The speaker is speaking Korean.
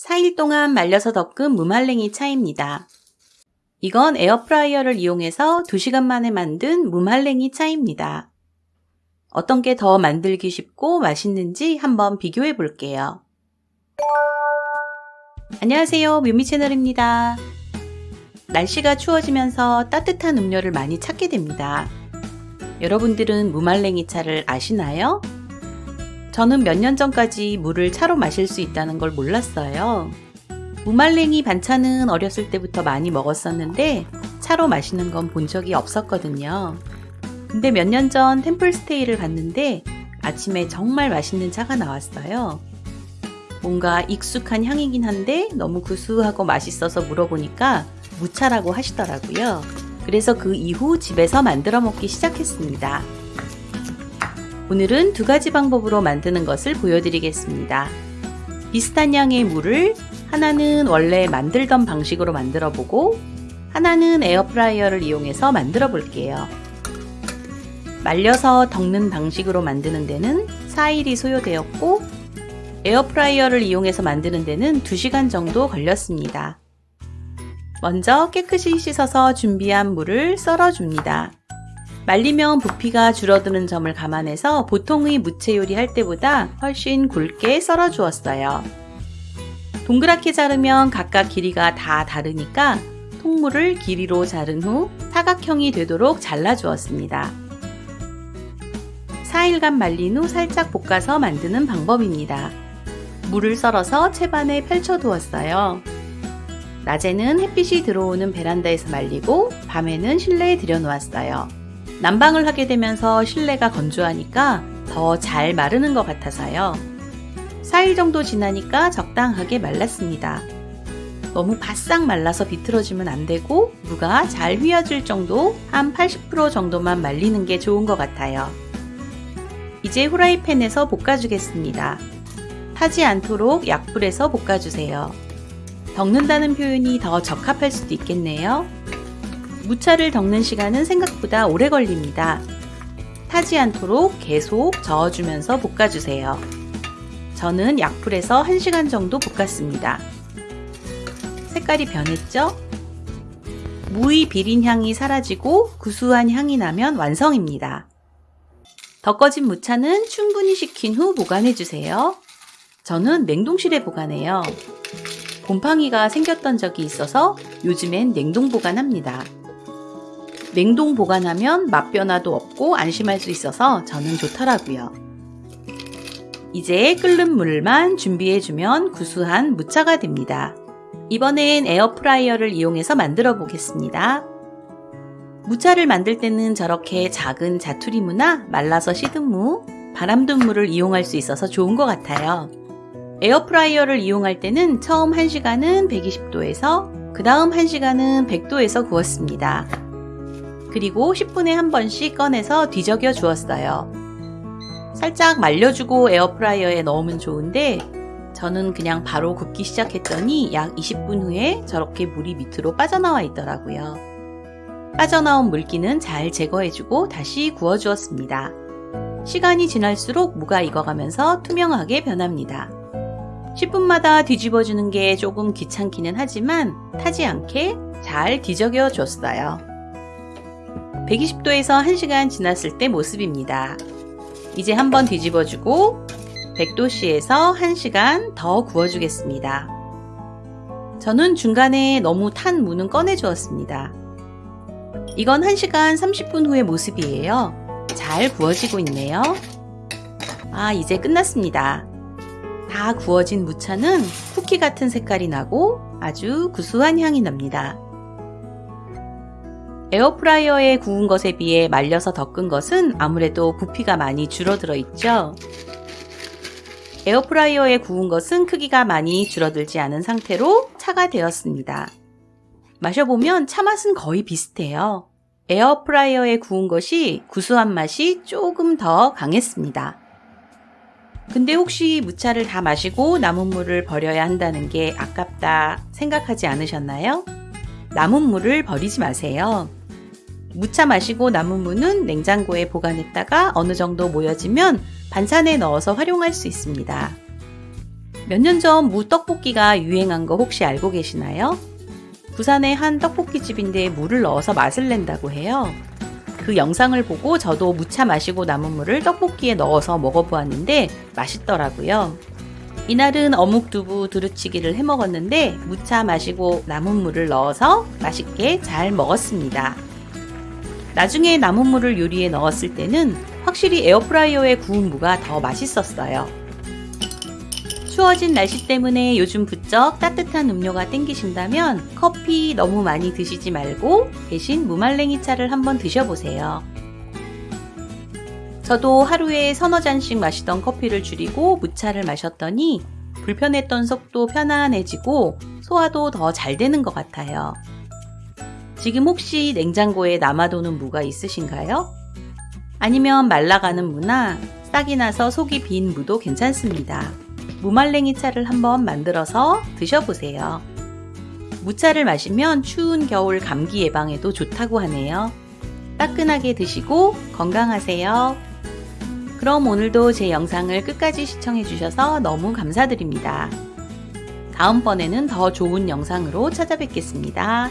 4일 동안 말려서 덖은 무말랭이 차입니다. 이건 에어프라이어를 이용해서 2시간 만에 만든 무말랭이 차입니다. 어떤 게 더 만들기 쉽고 맛있는지 한번 비교해 볼게요. 안녕하세요 묘미 채널입니다. 날씨가 추워지면서 따뜻한 음료를 많이 찾게 됩니다. 여러분들은 무말랭이 차를 아시나요? 저는 몇 년 전까지 물을 차로 마실 수 있다는 걸 몰랐어요. 무말랭이 반찬은 어렸을 때부터 많이 먹었었는데 차로 마시는 건 본 적이 없었거든요. 근데 몇 년 전 템플스테이를 갔는데 아침에 정말 맛있는 차가 나왔어요. 뭔가 익숙한 향이긴 한데 너무 구수하고 맛있어서 물어보니까 무차라고 하시더라고요. 그래서 그 이후 집에서 만들어 먹기 시작했습니다. 오늘은 두 가지 방법으로 만드는 것을 보여드리겠습니다. 비슷한 양의 무를 하나는 원래 만들던 방식으로 만들어 보고 하나는 에어프라이어를 이용해서 만들어 볼게요. 말려서 덖는 방식으로 만드는 데는 4일이 소요되었고 에어프라이어를 이용해서 만드는 데는 2시간 정도 걸렸습니다. 먼저 깨끗이 씻어서 준비한 무를 썰어줍니다. 말리면 부피가 줄어드는 점을 감안해서 보통의 무채 요리 할 때보다 훨씬 굵게 썰어 주었어요. 동그랗게 자르면 각각 길이가 다 다르니까 통물을 길이로 자른 후 사각형이 되도록 잘라 주었습니다. 4일간 말린 후 살짝 볶아서 만드는 방법입니다. 물을 썰어서 채반에 펼쳐 두었어요. 낮에는 햇빛이 들어오는 베란다에서 말리고 밤에는 실내에 들여놓았어요. 난방을 하게 되면서 실내가 건조하니까 더 잘 마르는 것 같아서요. 4일 정도 지나니까 적당하게 말랐습니다. 너무 바싹 말라서 비틀어지면 안 되고 무가 잘 휘어질 정도 한 80% 정도만 말리는 게 좋은 것 같아요. 이제 후라이팬에서 볶아주겠습니다. 타지 않도록 약불에서 볶아주세요. 덮는다는 표현이 더 적합할 수도 있겠네요. 무차를 덮는 시간은 생각보다 오래 걸립니다. 타지 않도록 계속 저어주면서 볶아주세요. 저는 약불에서 1시간 정도 볶았습니다. 색깔이 변했죠? 무의 비린 향이 사라지고 구수한 향이 나면 완성입니다. 덮어진 무차는 충분히 식힌 후 보관해주세요. 저는 냉동실에 보관해요. 곰팡이가 생겼던 적이 있어서 요즘엔 냉동 보관합니다. 냉동 보관하면 맛 변화도 없고 안심할 수 있어서 저는 좋더라고요. 이제 끓는 물만 준비해주면 구수한 무차가 됩니다. 이번엔 에어프라이어를 이용해서 만들어 보겠습니다. 무차를 만들 때는 저렇게 작은 자투리무나 말라서 시든 무, 바람든 무를 이용할 수 있어서 좋은 것 같아요. 에어프라이어를 이용할 때는 처음 1시간은 120도에서 그 다음 1시간은 100도에서 구웠습니다. 그리고 10분에 한 번씩 꺼내서 뒤적여 주었어요. 살짝 말려주고 에어프라이어에 넣으면 좋은데 저는 그냥 바로 굽기 시작했더니 약 20분 후에 저렇게 물이 밑으로 빠져나와 있더라고요. 빠져나온 물기는 잘 제거해주고 다시 구워주었습니다. 시간이 지날수록 무가 익어가면서 투명하게 변합니다. 10분마다 뒤집어주는 게 조금 귀찮기는 하지만 타지 않게 잘 뒤적여 줬어요. 120도에서 1시간 지났을 때 모습입니다. 이제 한번 뒤집어주고 100도씨에서 1시간 더 구워주겠습니다. 저는 중간에 너무 탄 무는 꺼내주었습니다. 이건 1시간 30분 후의 모습이에요. 잘 구워지고 있네요. 아 이제 끝났습니다. 다 구워진 무차는 쿠키 같은 색깔이 나고 아주 구수한 향이 납니다. 에어프라이어에 구운 것에 비해 말려서 덮은 것은 아무래도 부피가 많이 줄어들어 있죠. 에어프라이어에 구운 것은 크기가 많이 줄어들지 않은 상태로 차가 되었습니다. 마셔보면 차 맛은 거의 비슷해요. 에어프라이어에 구운 것이 구수한 맛이 조금 더 강했습니다. 근데 혹시 무차를 다 마시고 남은 물을 버려야 한다는 게 아깝다 생각하지 않으셨나요? 남은 물을 버리지 마세요. 무차 마시고 남은 무는 냉장고에 보관했다가 어느 정도 모여지면 반찬에 넣어서 활용할 수 있습니다. 몇 년 전 무 떡볶이가 유행한 거 혹시 알고 계시나요? 부산의 한 떡볶이 집인데 물을 넣어서 맛을 낸다고 해요. 그 영상을 보고 저도 무차 마시고 남은 물을 떡볶이에 넣어서 먹어보았는데 맛있더라고요. 이날은 어묵 두부 두루치기를 해 먹었는데 무차 마시고 남은 물을 넣어서 맛있게 잘 먹었습니다. 나중에 남은 물을 요리에 넣었을 때는 확실히 에어프라이어에 구운 무가 더 맛있었어요. 추워진 날씨 때문에 요즘 부쩍 따뜻한 음료가 땡기신다면 커피 너무 많이 드시지 말고 대신 무말랭이 차를 한번 드셔보세요. 저도 하루에 서너 잔씩 마시던 커피를 줄이고 무차를 마셨더니 불편했던 속도 편안해지고 소화도 더 잘 되는 것 같아요. 지금 혹시 냉장고에 남아도는 무가 있으신가요? 아니면 말라가는 무나 싹이 나서 속이 빈 무도 괜찮습니다. 무말랭이 차를 한번 만들어서 드셔보세요. 무차를 마시면 추운 겨울 감기 예방에도 좋다고 하네요. 따끈하게 드시고 건강하세요. 그럼 오늘도 제 영상을 끝까지 시청해주셔서 너무 감사드립니다. 다음번에는 더 좋은 영상으로 찾아뵙겠습니다.